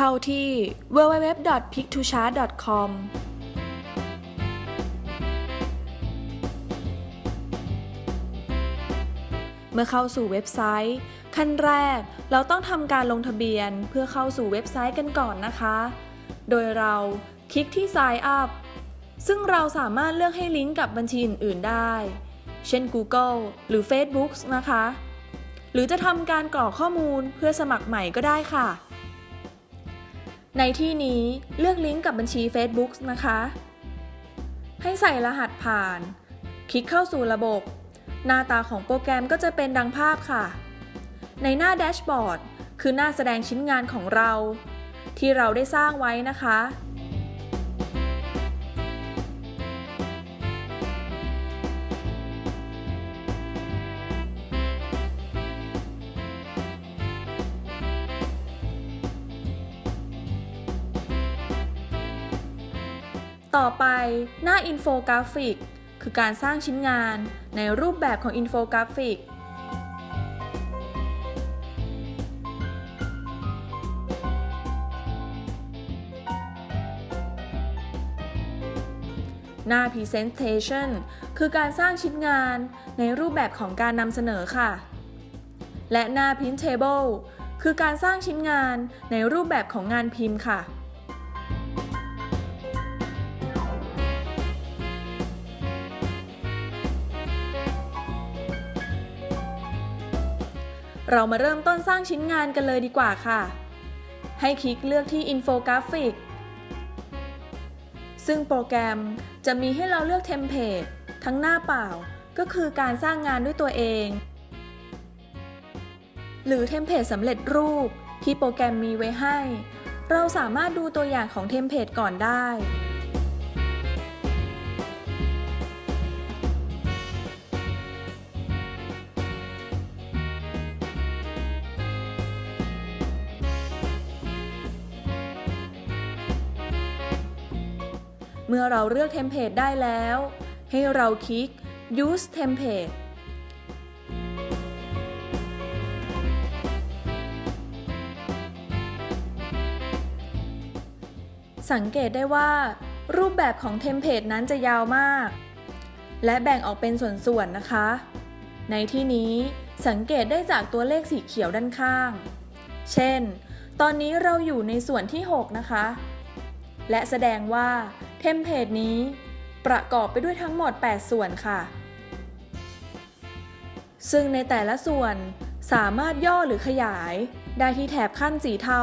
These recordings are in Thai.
เข้าที่ www.pictochart.com เมื่อเข้าสู่เว็บไซต์ ขั้นแรกเราต้องทำการลงทะเบียนเพื่อเข้าสู่เว็บไซต์กันก่อนนะคะ โดยเราคลิกที่ Sign Up ซึ่งเราสามารถเลือกให้ลิงก์กับบัญชีอื่น ๆ ได้ เช่น Google หรือ Facebook นะคะ หรือจะทำการกรอกข้อมูลเพื่อสมัครใหม่ก็ได้ค่ะ ในที่นี้เลือกลิงก์กับบัญชี Facebook นะคะ ให้ใส่รหัสผ่าน คลิกเข้าสู่ระบบ หน้าตาของโปรแกรมก็จะเป็นดังภาพค่ะ ในหน้าแดชบอร์ดคือหน้าแสดงชิ้นงานของเรา ที่เราได้สร้างไว้นะคะ ต่อไปหน้าอินโฟกราฟิก คือการสร้างชิ้นงานในรูปแบบของอินโฟกราฟิก หน้า Presentation คือการสร้างชิ้นงานในรูปแบบของการนำเสนอค่ะ และหน้า Printable คือการสร้างชิ้นงานในรูปแบบของงานพิมพ์ค่ะ เรามาเริ่มต้นสร้างชิ้นงานกันเลยดีกว่าค่ะ ให้คลิกเลือกที่ Infographic ซึ่งโปรแกรมจะมีให้เราเลือกเทมเพลตทั้งหน้าเปล่า ก็คือการสร้างงานด้วยตัวเอง หรือเทมเพลตสำเร็จรูปที่โปรแกรมมีไว้ให้ เราสามารถดูตัวอย่างของเทมเพลตก่อนได้ เมื่อเราเลือกเทมเพลตได้แล้ว ให้เราคลิก use template สังเกตได้ว่า รูปแบบของเทมเพลตนั้นจะยาวมาก และแบ่งออกเป็นส่วนๆนะคะ ในที่นี้สังเกตได้จากตัวเลขสีเขียวด้านข้าง เช่น ตอนนี้เราอยู่ในส่วนที่ 6 นะคะ และแสดงว่า มเพลตนี้ประกอบไปด้วยทั้งหมด 8 ส่วนค่ะ ซึ่งในแต่ละส่วนสามารถย่อหรือขยายได้ที่แถบขั้นสีเทา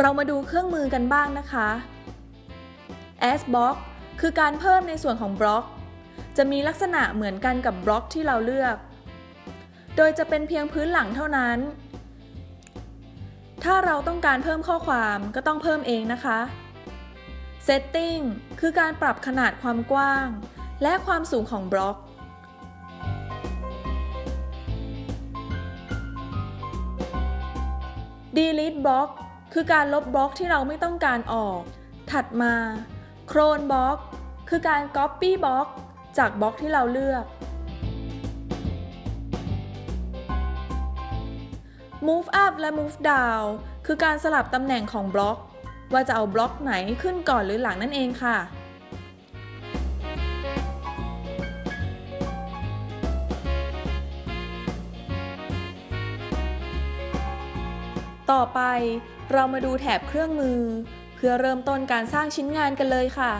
เรามาดูเครื่องมือกันบ้างนะคะ s b l o c k คือการเพิ่มในส่วนของบล็อก จะมีลักษณะเหมือนกันกับบล็อกที่เราเลือก โดยจะเป็นเพียงพื้นหลังเท่านั้น ถ้าเราต้องการเพิ่มข้อความก็ต้องเพิ่มเองนะคะ Setting คือการปรับขนาดความกว้าง และความสูงของบล็อก Delete Block คือการลบบล็อกที่เราไม่ต้องการออก ถัดมา Clone Block คือการ Copy Block จากบล็อกที่เราเลือก Move Up และ Move Down คือการสลับตำแหน่งของบล็อก ว่าจะเอาบล็อกไหนขึ้นก่อนหรือหลังนั่นเองค่ะ ต่อไปเรามาดูแถบเครื่องมือ เพื่อเริ่มต้นการสร้างชิ้นงานกันเลยค่ะ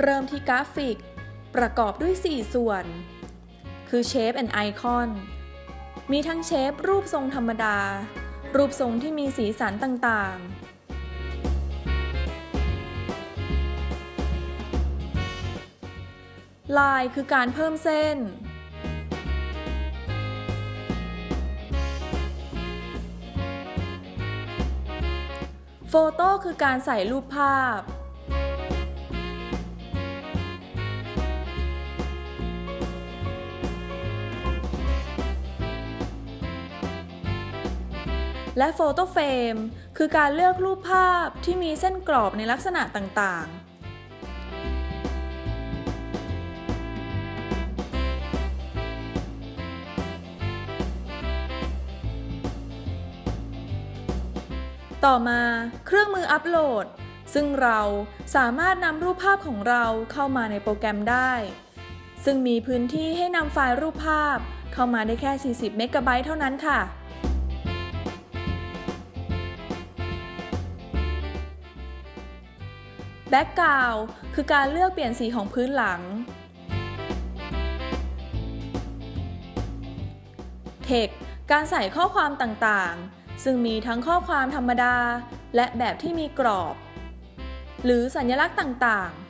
เริ่มที่กราฟิก ประกอบด้วย 4 ส่วน คือ Shape and Icon มีทั้งเชฟรูปทรงธรรมดา รูปทรงที่มีสีสันต่างๆ ลายคือการเพิ่มเส้น โฟโต้คือการใส่รูปภาพ และโฟโตเฟรมคือการเลือกรูปภาพที่มีเส้นกรอบในลักษณะต่างๆต่อมาเครื่องมืออัปโหลด ซึ่งเราสามารถนำรูปภาพของเราเข้ามาในโปรแกรมได้ ซึ่งมีพื้นที่ให้นำไฟล์รูปภาพเข้ามาได้แค่ 40 เมกะไบต์เท่านั้นค่ะ แบ็กกราวคือการเลือกเปลี่ยนสีของพื้นหลังเทคการใส่ข้อความต่างๆ ซึ่งมีทั้งข้อความธรรมดา และแบบที่มีกรอบ หรือสัญลักษณ์ต่างๆ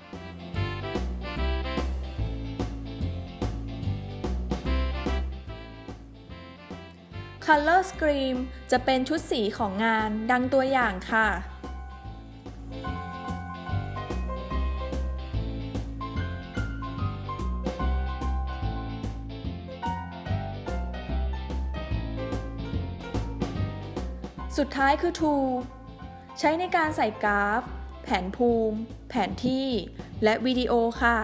Color Scheme จะเป็นชุดสีของงานดังตัวอย่างค่ะ สุดท้ายคือ to ใช้ในการใส่กราฟ แผนภูมิ แผนที่ และวิดีโอค่ะ